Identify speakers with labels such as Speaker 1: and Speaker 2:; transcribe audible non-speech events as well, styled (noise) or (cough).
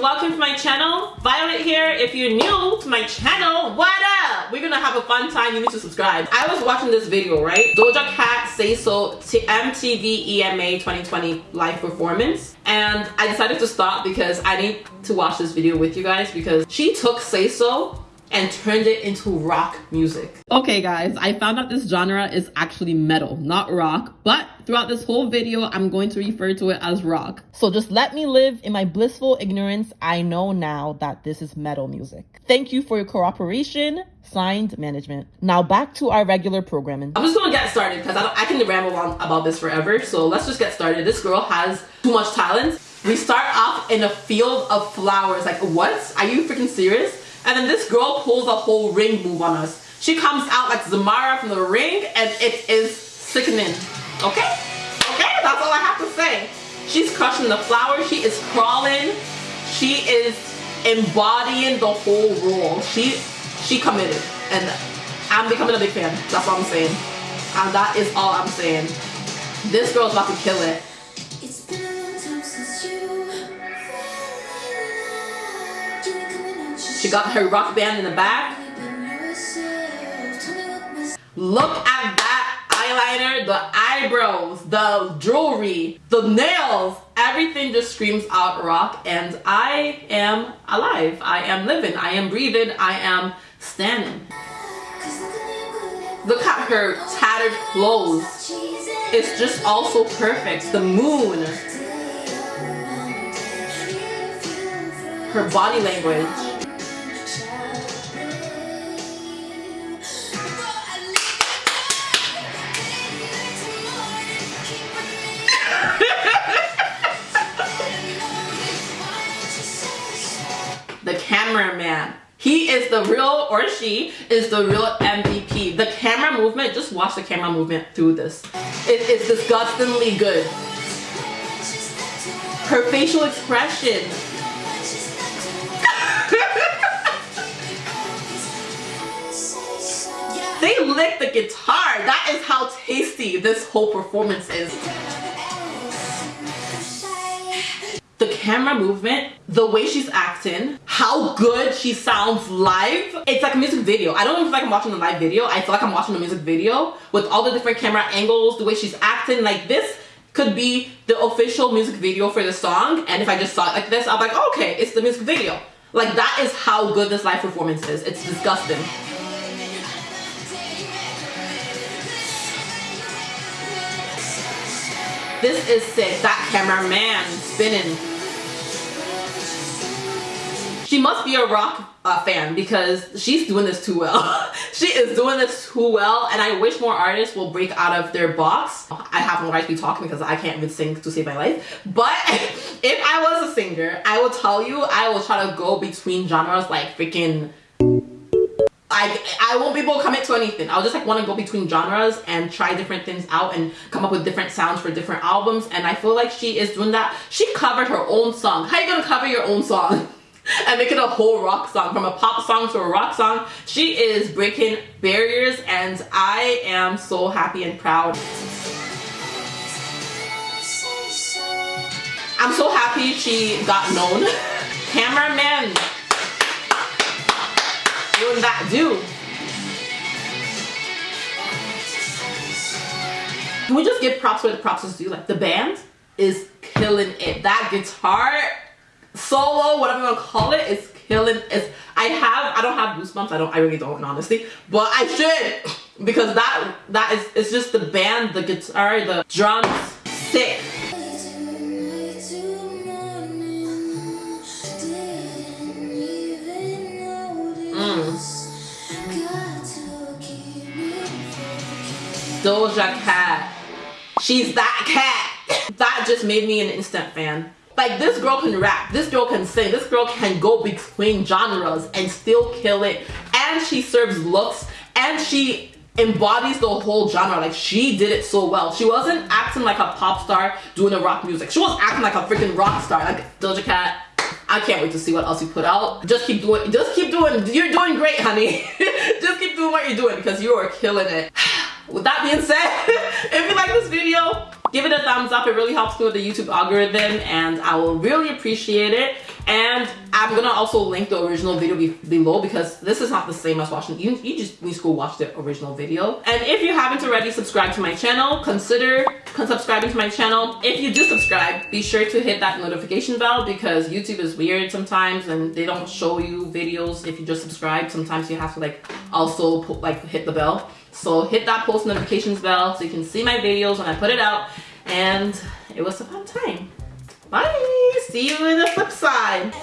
Speaker 1: welcome to my channel. Violet here. If you're new to my channel, what up? We're gonna have a fun time. You need to subscribe. I was watching this video, right? Doja Cat Say So to MTV EMA 2020 live performance. And I decided to stop because I need to watch this video with you guys because she took Say So and turned it into rock music. Okay guys, I found out this genre is actually metal, not rock, but throughout this whole video, I'm going to refer to it as rock. So just let me live in my blissful ignorance. I know now that this is metal music. Thank you for your cooperation. Signed, management. Now back to our regular programming. I'm just gonna get started because I, I can ramble on about this forever. So let's just get started. This girl has too much talent. We start off in a field of flowers. Like, what? Are you freaking serious? And then this girl pulls a whole ring move on us. She comes out like Samara from the ring and it is sickening. Okay? Okay? That's all I have to say. She's crushing the flower. She is crawling. She is embodying the whole role. She she committed. And I'm becoming a big fan. That's all I'm saying. And that is all I'm saying. This girl's about to kill it. She got her rock band in the back. Look at that eyeliner, the eyebrows, the jewelry, the nails. Everything just screams out rock and I am alive. I am living. I am breathing. I am standing. Look at her tattered clothes. It's just also perfect. The moon. Her body language. Cameraman. He is the real, or she is the real MVP. The camera movement, just watch the camera movement through this. It is disgustingly good. Her facial expression. (laughs) they lick the guitar. That is how tasty this whole performance is camera movement, the way she's acting, how good she sounds live. It's like a music video. I don't feel like I'm watching a live video. I feel like I'm watching a music video with all the different camera angles, the way she's acting. Like this could be the official music video for the song. And if I just saw it like this, I'm like, oh, okay, it's the music video. Like that is how good this live performance is. It's disgusting. This is sick. That cameraman spinning she must be a rock uh, fan because she's doing this too well. (laughs) she is doing this too well and I wish more artists will break out of their box. I have no right to be talking because I can't even sing to save my life. But (laughs) if I was a singer, I will tell you I will try to go between genres like freaking I, I won't be able to commit to anything. I'll just like want to go between genres and try different things out and come up with different sounds for different albums. And I feel like she is doing that. She covered her own song. How you gonna cover your own song? (laughs) and making a whole rock song from a pop song to a rock song. She is breaking barriers and i am so happy and proud. I'm so happy she got known. (laughs) Cameraman. Doing that do. Can we just give props where the props is due? Like the band is killing it. That guitar solo, whatever you want to call it, is killing. It's I have I don't have goosebumps. I don't I really don't honestly, but I should because that that is it's just the band, the guitar, the drums, sick. Mm. Doja Cat. She's that cat. that just made me an instant fan. Like this girl can rap, this girl can sing, this girl can go between genres and still kill it. And she serves looks and she embodies the whole genre. Like she did it so well. She wasn't acting like a pop star doing the rock music. She was acting like a freaking rock star. Like Doja Cat, I can't wait to see what else you put out. Just keep doing, just keep doing, you're doing great, honey. (laughs) just keep doing what you're doing because you are killing it. (sighs) With that being said, (laughs) if you like this video, give it a thumbs up. It really helps me with the YouTube algorithm and I will really appreciate it. And I'm gonna also link the original video be below because this is not the same as watching. You, you just need to go watch the original video. And if you haven't already subscribed to my channel, consider subscribing to my channel. If you do subscribe, be sure to hit that notification bell because YouTube is weird sometimes and they don't show you videos if you just subscribe. Sometimes you have to like also like hit the bell. So hit that post notifications bell so you can see my videos when I put it out. And it was a fun time. Bye! See you in the flip side.